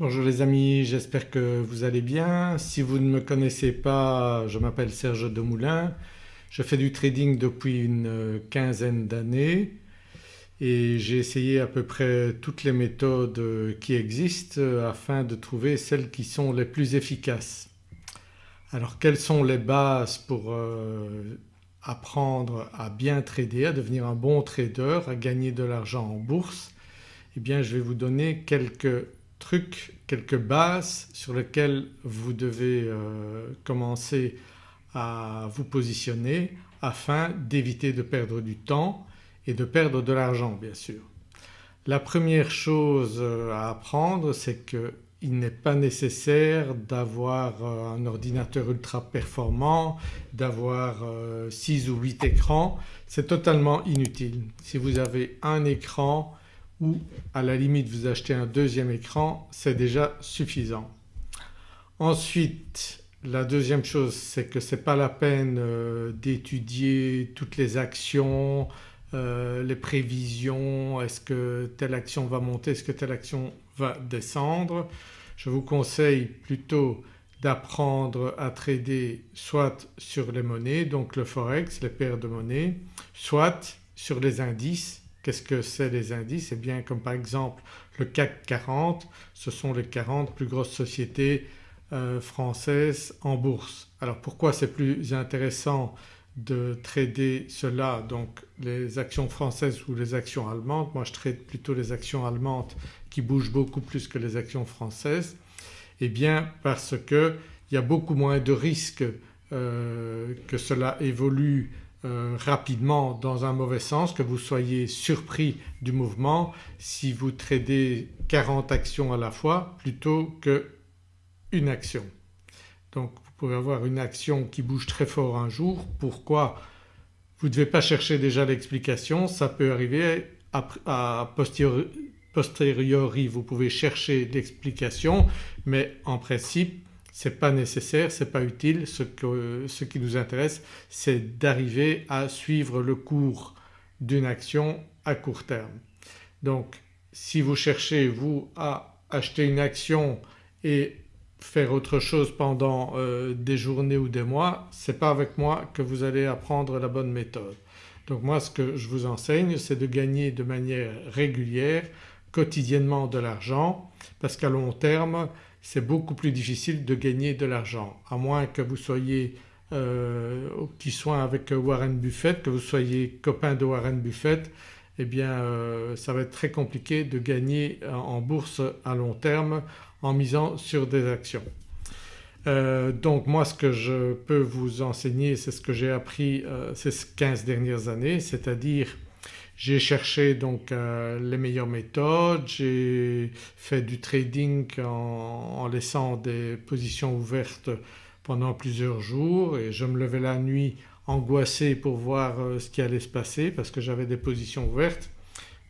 Bonjour les amis, j'espère que vous allez bien. Si vous ne me connaissez pas, je m'appelle Serge Demoulin, je fais du trading depuis une quinzaine d'années et j'ai essayé à peu près toutes les méthodes qui existent afin de trouver celles qui sont les plus efficaces. Alors quelles sont les bases pour euh, apprendre à bien trader, à devenir un bon trader, à gagner de l'argent en bourse? Eh bien je vais vous donner quelques trucs, quelques bases sur lesquelles vous devez euh, commencer à vous positionner afin d'éviter de perdre du temps et de perdre de l'argent bien sûr. La première chose euh, à apprendre c'est qu'il n'est pas nécessaire d'avoir euh, un ordinateur ultra performant, d'avoir 6 ou 8 écrans, c'est totalement inutile. Si vous avez un écran ou à la limite vous achetez un deuxième écran c'est déjà suffisant. Ensuite la deuxième chose c'est que ce n'est pas la peine euh, d'étudier toutes les actions, euh, les prévisions, est-ce que telle action va monter, est-ce que telle action va descendre. Je vous conseille plutôt d'apprendre à trader soit sur les monnaies donc le forex, les paires de monnaies, soit sur les indices Qu'est-ce que c'est les indices? Eh bien comme par exemple le CAC 40 ce sont les 40 plus grosses sociétés euh, françaises en bourse. Alors pourquoi c'est plus intéressant de trader cela donc les actions françaises ou les actions allemandes, moi je trade plutôt les actions allemandes qui bougent beaucoup plus que les actions françaises. Eh bien parce qu'il y a beaucoup moins de risques euh, que cela évolue euh, rapidement dans un mauvais sens, que vous soyez surpris du mouvement si vous tradez 40 actions à la fois plutôt qu'une action. Donc vous pouvez avoir une action qui bouge très fort un jour, pourquoi? Vous ne devez pas chercher déjà l'explication, ça peut arriver. À, posteriori vous pouvez chercher l'explication. Mais en principe n'est pas nécessaire, ce n'est pas utile. Ce, qui nous intéresse c'est d'arriver à suivre le cours d'une action à court terme. Donc si vous cherchez vous à acheter une action et faire autre chose pendant euh, des journées ou des mois, ce n'est pas avec moi que vous allez apprendre la bonne méthode. Donc moi ce que je vous enseigne c'est de gagner de manière régulière, quotidiennement de l'argent parce qu'à long terme c'est beaucoup plus difficile de gagner de l'argent à moins que vous soyez euh, qui soit avec Warren Buffett, que vous soyez copain de Warren Buffett eh bien euh, ça va être très compliqué de gagner en bourse à long terme en misant sur des actions. Euh, donc moi ce que je peux vous enseigner c'est ce que j'ai appris ces 15 dernières années c'est-à-dire j'ai cherché donc euh, les meilleures méthodes, j'ai fait du trading en, laissant des positions ouvertes pendant plusieurs jours et je me levais la nuit angoissé pour voir euh, ce qui allait se passer parce que j'avais des positions ouvertes.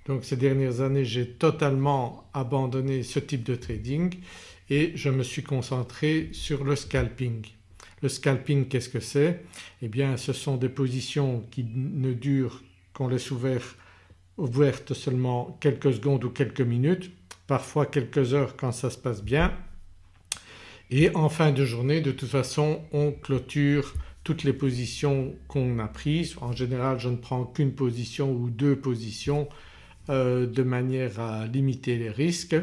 Donc ces dernières années j'ai totalement abandonné ce type de trading et je me suis concentré sur le scalping. Le scalping qu'est-ce que c'est? Eh bien ce sont des positions qui ne durent qu'on laisse ouvert ouverte seulement quelques secondes ou quelques minutes, parfois quelques heures quand ça se passe bien et en fin de journée de toute façon on clôture toutes les positions qu'on a prises. En général je ne prends qu'une position ou deux positions euh, de manière à limiter les risques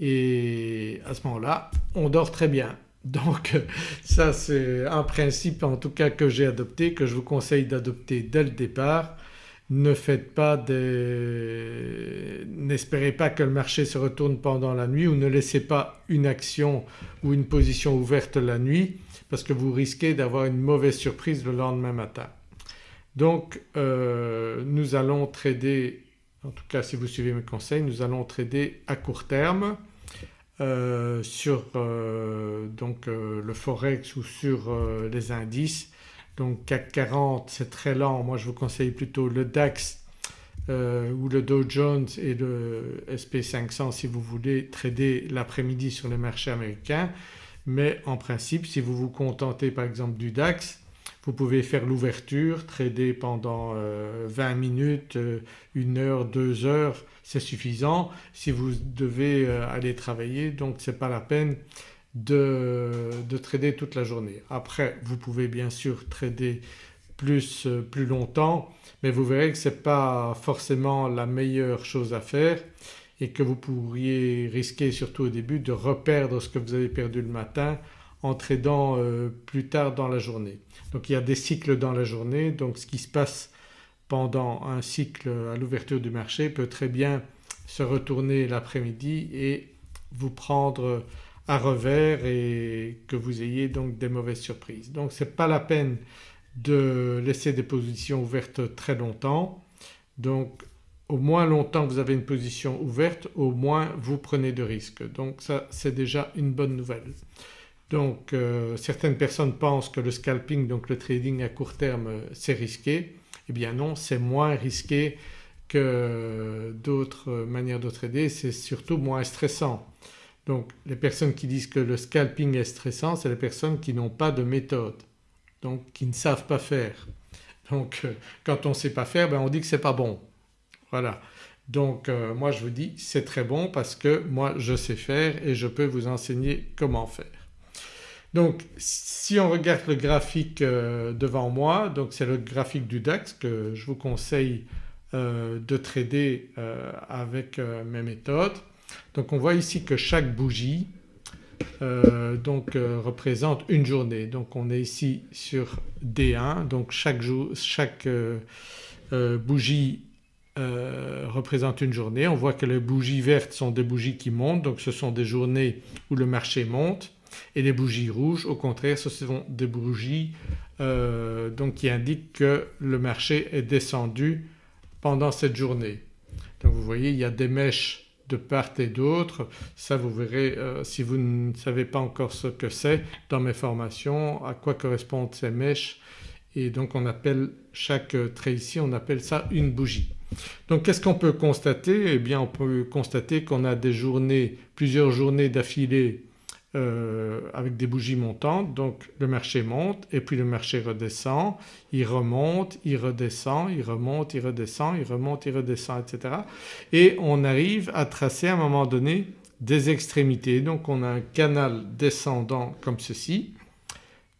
et à ce moment-là on dort très bien. Donc ça c'est un principe en tout cas que j'ai adopté, que je vous conseille d'adopter dès le départ ne faites pas des... n'espérez pas que le marché se retourne pendant la nuit ou ne laissez pas une action ou une position ouverte la nuit parce que vous risquez d'avoir une mauvaise surprise le lendemain matin. Donc euh, nous allons trader, en tout cas si vous suivez mes conseils, nous allons trader à court terme euh, sur euh, donc le forex ou sur les indices donc CAC 40 c'est très lent, moi je vous conseille plutôt le DAX euh, ou le Dow Jones et le SP500 si vous voulez trader l'après-midi sur les marchés américains mais en principe si vous vous contentez par exemple du DAX Vous pouvez faire l'ouverture, trader pendant 20 euh, minutes, 1 heure, 2 heures, c'est suffisant. Si vous devez aller travailler donc ce n'est pas la peine de, de, trader toute la journée. Après vous pouvez bien sûr trader plus, plus longtemps mais vous verrez que ce n'est pas forcément la meilleure chose à faire et que vous pourriez risquer surtout au début de reperdre ce que vous avez perdu le matin en tradant euh, plus tard dans la journée. Donc il y a des cycles dans la journée donc ce qui se passe pendant un cycle à l'ouverture du marché peut très bien se retourner l'après-midi et vous prendre à revers et que vous ayez donc des mauvaises surprises. Donc ce n'est pas la peine de laisser des positions ouvertes très longtemps. Donc au moins longtemps vous avez une position ouverte au moins vous prenez de risques. Donc ça c'est déjà une bonne nouvelle. Donc euh, certaines personnes pensent que le scalping donc le trading à court terme c'est risqué. Eh bien non c'est moins risqué que d'autres manières de trader, c'est surtout moins stressant. Donc les personnes qui disent que le scalping est stressant c'est les personnes qui n'ont pas de méthode donc qui ne savent pas faire. Donc euh, quand on ne sait pas faire ben on dit que c'est pas bon. Voilà. Donc euh, moi je vous dis c'est très bon parce que moi je sais faire et je peux vous enseigner comment faire. Donc si on regarde le graphique euh, devant moi donc c'est le graphique du DAX que je vous conseille de trader avec mes méthodes. Donc on voit ici que chaque bougie euh, euh, représente une journée. Donc on est ici sur D1 donc chaque, euh, bougie représente une journée. On voit que les bougies vertes sont des bougies qui montent donc ce sont des journées où le marché monte et les bougies rouges au contraire ce sont des bougies qui indiquent que le marché est descendu pendant cette journée. Donc vous voyez il y a des mèches de part et d'autre. Ça vous verrez euh, si vous ne savez pas encore ce que c'est dans mes formations à quoi correspondent ces mèches et donc on appelle chaque trait ici on appelle ça une bougie. Donc qu'est-ce qu'on peut constater? Eh bien on peut constater qu'on a des journées, plusieurs journées d'affilée euh, avec des bougies montantes. Donc le marché monte et puis le marché redescend, il remonte, il redescend, il remonte, il redescend, il remonte, il redescend etc. Et on arrive à tracer à un moment donné des extrémités. Donc on a un canal descendant comme ceci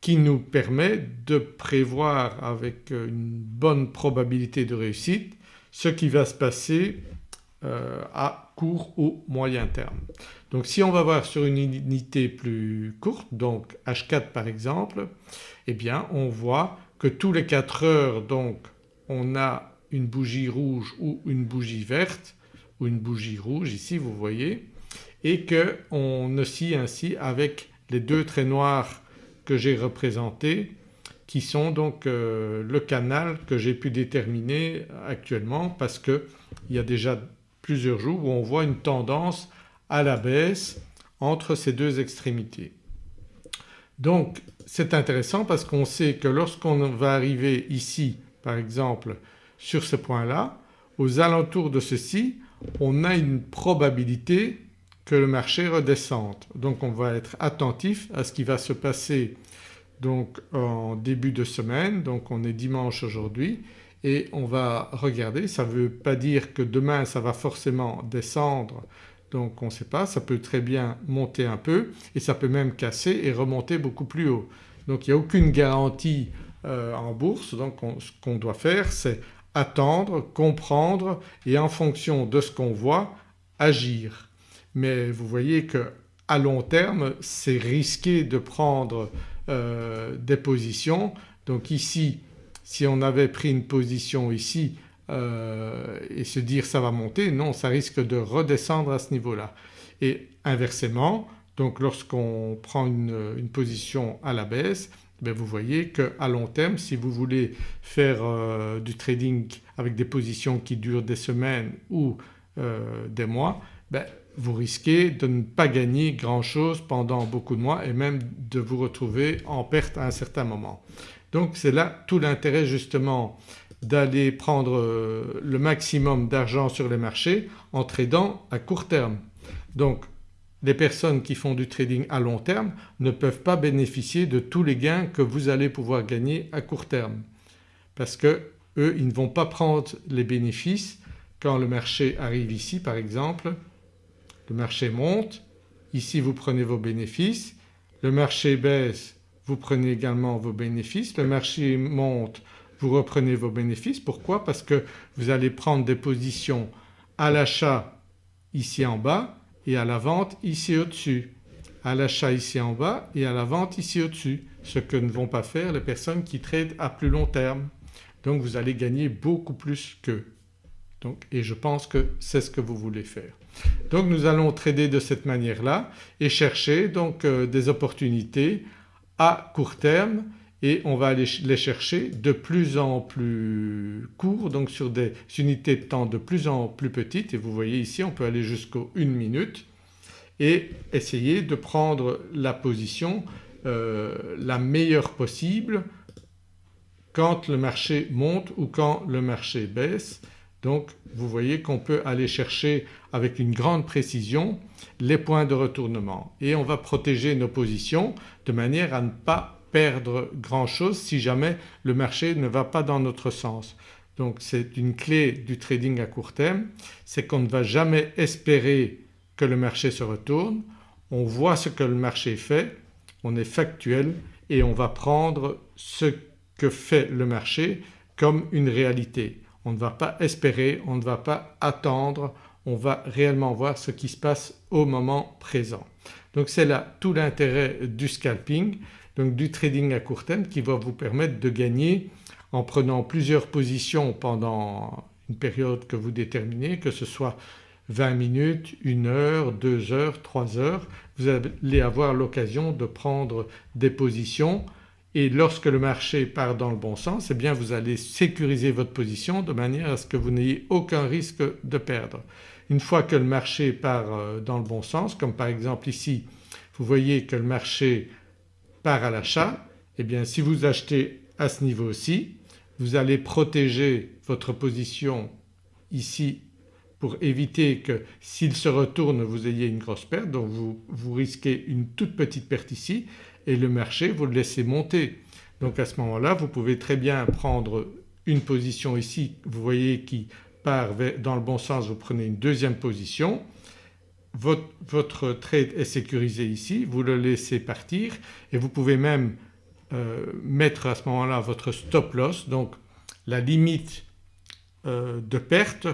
qui nous permet de prévoir avec une bonne probabilité de réussite ce qui va se passer euh, à court ou moyen terme. Donc si on va voir sur une unité plus courte donc H4 par exemple eh bien on voit que tous les 4 heures donc on a une bougie rouge ou une bougie verte ou une bougie rouge ici vous voyez et qu'on oscille ainsi avec les deux traits noirs que j'ai représentés qui sont donc euh, le canal que j'ai pu déterminer actuellement parce qu'il y a déjà jours où on voit une tendance à la baisse entre ces deux extrémités. Donc c'est intéressant parce qu'on sait que lorsqu'on va arriver ici par exemple sur ce point-là, aux alentours de ceci on a une probabilité que le marché redescende. Donc on va être attentif à ce qui va se passer donc en début de semaine, donc on est dimanche aujourd'hui et on va regarder, ça ne veut pas dire que demain ça va forcément descendre donc on ne sait pas, ça peut très bien monter un peu et ça peut même casser et remonter beaucoup plus haut. Donc il n'y a aucune garantie euh, en bourse donc ce qu'on doit faire c'est attendre, comprendre et en fonction de ce qu'on voit agir. Mais vous voyez qu'à long terme c'est risqué de prendre euh, des positions. Donc ici si on avait pris une position ici euh, et se dire ça va monter, non ça risque de redescendre à ce niveau-là. Et inversement donc lorsqu'on prend une, position à la baisse ben vous voyez qu'à long terme si vous voulez faire euh, du trading avec des positions qui durent des semaines ou euh, des mois ben vous risquez de ne pas gagner grand chose pendant beaucoup de mois et même de vous retrouver en perte à un certain moment. Donc c'est là tout l'intérêt justement d'aller prendre euh, le maximum d'argent sur les marchés en tradant à court terme. Donc les personnes qui font du trading à long terme ne peuvent pas bénéficier de tous les gains que vous allez pouvoir gagner à court terme. Parce que eux ils ne vont pas prendre les bénéfices quand le marché arrive ici par exemple, le marché monte, ici vous prenez vos bénéfices, le marché baisse vous prenez également vos bénéfices, le marché monte vous reprenez vos bénéfices. Pourquoi? Parce que vous allez prendre des positions à l'achat ici en bas et à la vente ici au-dessus, à l'achat ici en bas et à la vente ici au-dessus, ce que ne vont pas faire les personnes qui tradent à plus long terme. Donc vous allez gagner beaucoup plus qu'eux. et je pense que c'est ce que vous voulez faire. Donc nous allons trader de cette manière-là et chercher donc euh, des opportunités à court terme et on va aller les chercher de plus en plus court donc sur des unités de temps de plus en plus petites et vous voyez ici on peut aller jusqu'aux 1 minute et essayer de prendre la position euh, la meilleure possible quand le marché monte ou quand le marché baisse. Donc vous voyez qu'on peut aller chercher avec une grande précision les points de retournement et on va protéger nos positions de manière à ne pas perdre grand chose si jamais le marché ne va pas dans notre sens. Donc c'est une clé du trading à court terme, c'est qu'on ne va jamais espérer que le marché se retourne, on voit ce que le marché fait, on est factuel et on va prendre ce que fait le marché comme une réalité. On ne va pas espérer, on ne va pas attendre, on va réellement voir ce qui se passe au moment présent. Donc c'est là tout l'intérêt du scalping donc du trading à court terme qui va vous permettre de gagner en prenant plusieurs positions pendant une période que vous déterminez que ce soit 20 minutes, 1 heure, 2 heures, 3 heures, vous allez avoir l'occasion de prendre des positions et lorsque le marché part dans le bon sens eh bien vous allez sécuriser votre position de manière à ce que vous n'ayez aucun risque de perdre. Une fois que le marché part euh, dans le bon sens comme par exemple ici vous voyez que le marché part à l'achat eh bien si vous achetez à ce niveau-ci vous allez protéger votre position ici pour éviter que s'il se retourne vous ayez une grosse perte donc vous, vous risquez une toute petite perte ici et le marché vous le laissez monter. Donc à ce moment-là vous pouvez très bien prendre une position ici vous voyez qui part dans le bon sens vous prenez une deuxième position votre, trade est sécurisé ici, vous le laissez partir et vous pouvez même euh, mettre à ce moment-là votre stop loss donc la limite euh, de perte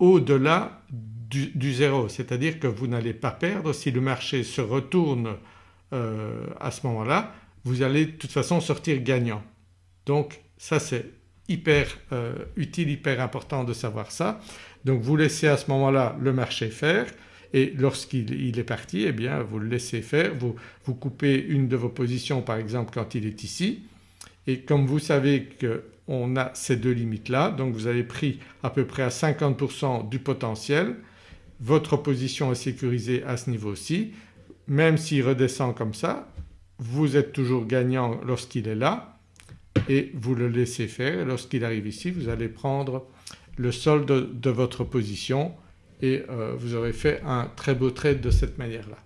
au-delà du, zéro c'est-à-dire que vous n'allez pas perdre si le marché se retourne euh, à ce moment-là vous allez de toute façon sortir gagnant. Donc ça c'est hyper utile, hyper important de savoir ça. Donc vous laissez à ce moment-là le marché faire et lorsqu'il est parti eh bien vous le laissez faire, vous, vous coupez une de vos positions par exemple quand il est ici et comme vous savez qu'on a ces deux limites-là donc vous avez pris à peu près à 50% du potentiel, votre position est sécurisée à ce niveau-ci, même s'il redescend comme ça vous êtes toujours gagnant lorsqu'il est là et vous le laissez faire lorsqu'il arrive ici vous allez prendre le solde de votre position et euh, vous aurez fait un très beau trade de cette manière-là.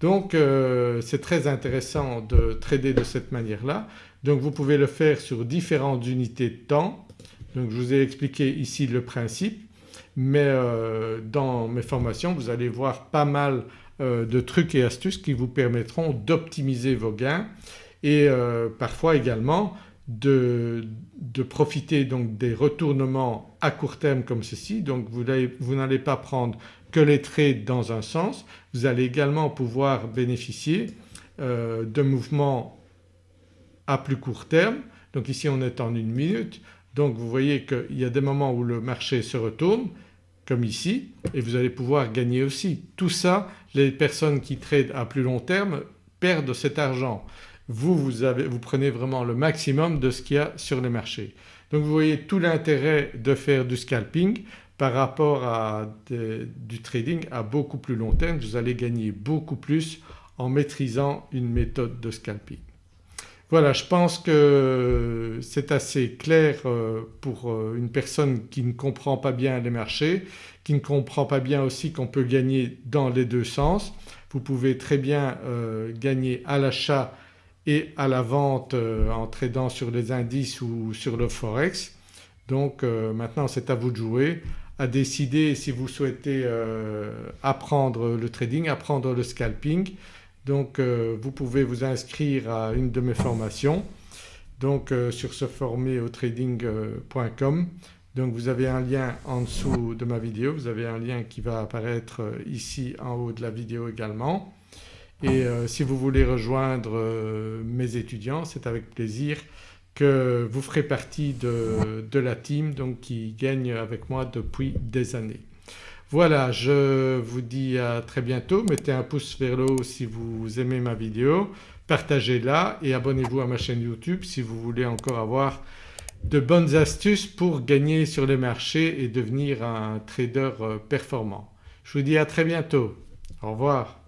Donc euh, c'est très intéressant de trader de cette manière-là. Donc vous pouvez le faire sur différentes unités de temps. Donc je vous ai expliqué ici le principe mais euh, dans mes formations vous allez voir pas mal de trucs et astuces qui vous permettront d'optimiser vos gains et parfois également de, profiter donc des retournements à court terme comme ceci. Donc vous n'allez pas prendre que les trades dans un sens, vous allez également pouvoir bénéficier euh, de mouvements à plus court terme. Donc ici on est en une minute. Donc vous voyez qu'il y a des moments où le marché se retourne ici et vous allez pouvoir gagner aussi. Tout ça les personnes qui tradent à plus long terme perdent cet argent vous, vous, prenez vraiment le maximum de ce qu'il y a sur les marchés. Donc vous voyez tout l'intérêt de faire du scalping par rapport à du trading à beaucoup plus long terme, vous allez gagner beaucoup plus en maîtrisant une méthode de scalping. Voilà je pense que c'est assez clair euh, pour euh, une personne qui ne comprend pas bien les marchés, qui ne comprend pas bien aussi qu'on peut gagner dans les deux sens. vous pouvez très bien euh, gagner à l'achat et à la vente en tradant sur les indices ou sur le forex. Donc maintenant c'est à vous de jouer, à décider si vous souhaitez apprendre le trading, apprendre le scalping. Donc vous pouvez vous inscrire à une de mes formations donc sur se former donc vous avez un lien en dessous de ma vidéo, vous avez un lien qui va apparaître euh, ici en haut de la vidéo également. Et euh, si vous voulez rejoindre euh, mes étudiants c'est avec plaisir que vous ferez partie de, de, la team donc qui gagne avec moi depuis des années. Voilà je vous dis à très bientôt, mettez un pouce vers le haut si vous aimez ma vidéo, partagez-la et abonnez-vous à ma chaîne YouTube si vous voulez encore avoir de bonnes astuces pour gagner sur les marchés et devenir un trader euh, performant. Je vous dis à très bientôt. Au revoir.